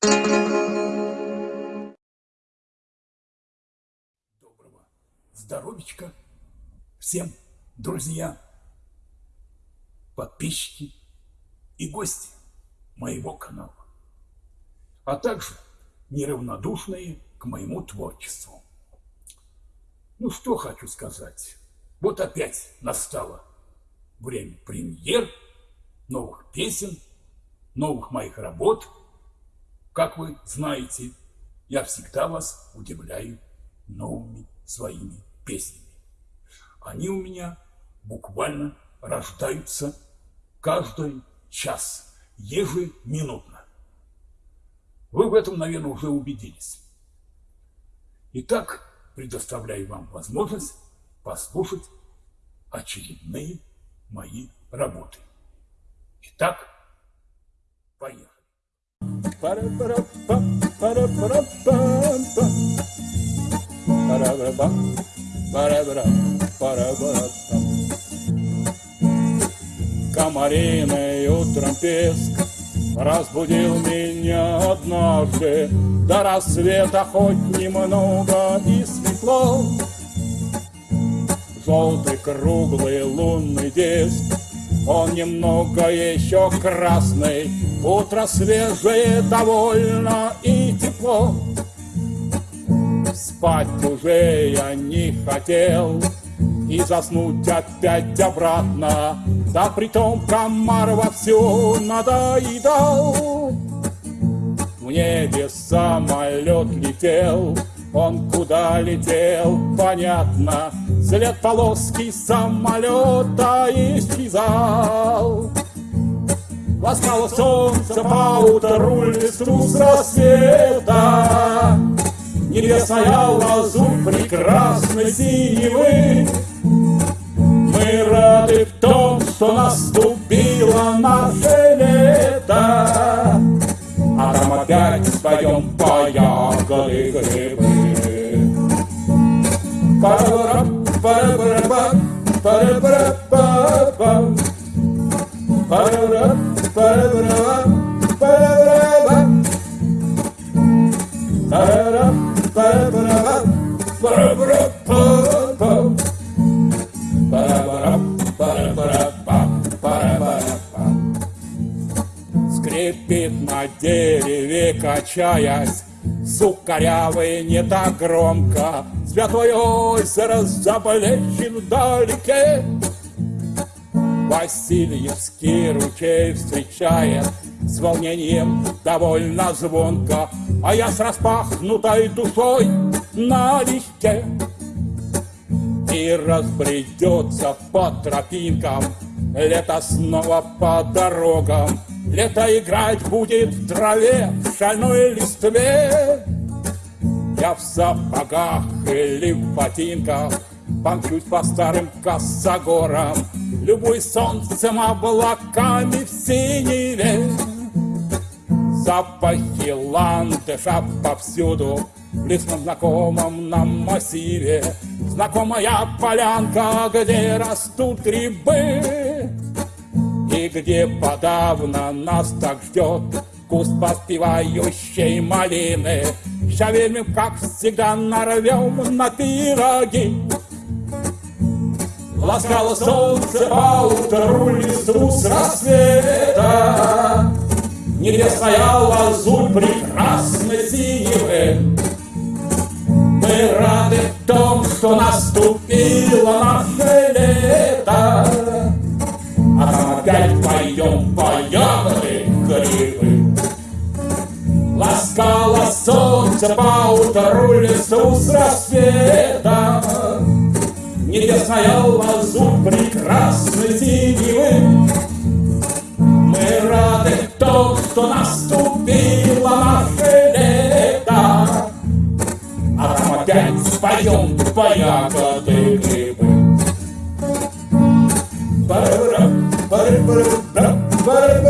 Доброго здоровичка всем, друзья, подписчики и гости моего канала, а также неравнодушные к моему творчеству. Ну, что хочу сказать. Вот опять настало время премьер, новых песен, новых моих работ. Как вы знаете, я всегда вас удивляю новыми своими песнями. Они у меня буквально рождаются каждый час, ежеминутно. Вы в этом, наверное, уже убедились. Итак, предоставляю вам возможность послушать очередные мои работы. Итак, поехали. Комариный утром песк Разбудил меня однажды. До рассвета хоть немного и светло. Желтый круглый лунный диск Он немного еще красный Утро свежее довольно и тепло. Спать уже я не хотел И заснуть опять обратно. Да притом комар вовсю надоедал. В небе самолет летел Он куда летел, понятно След полоски самолета исчезал Ласкало солнце по утру листу с рассвета Небесная лазурь прекрасной синевы Мы рады в том, что наступило наше лето. А там опять споем по ягоды грибы Пара-пара, Ba-da-ba-da-ba качаясь, Сук корявый не так громко, Святой озеро заплещен вдалеке. Васильевский ручей встречает С волнением довольно звонко, А я с распахнутой душой налегке. И разбредется по тропинкам Лето снова по дорогам Лето играть будет в траве, в шальной листве. Я в сапогах или в ботинках Помчусь по старым косогорам. Любой солнцем облаками в синеве. Запахи ландыша повсюду В лесном знакомом нам массиве. Знакомая полянка, где растут грибы И где подавно нас так ждет Куст поспевающей малины. Шавельмим, как всегда, нарвем на пироги. Ласкало солнце по утру листву с рассвета. Небесная лазурь прекрасной синевы. Мы рады в том, что наступило солнце по утру лесу с рассвета Небесная лазурь прекрасной синевы Мы рады в том, что наступило наше лето. А там опять споем по ягоды грибы. Пара-пара, пара-пара, пара-пара,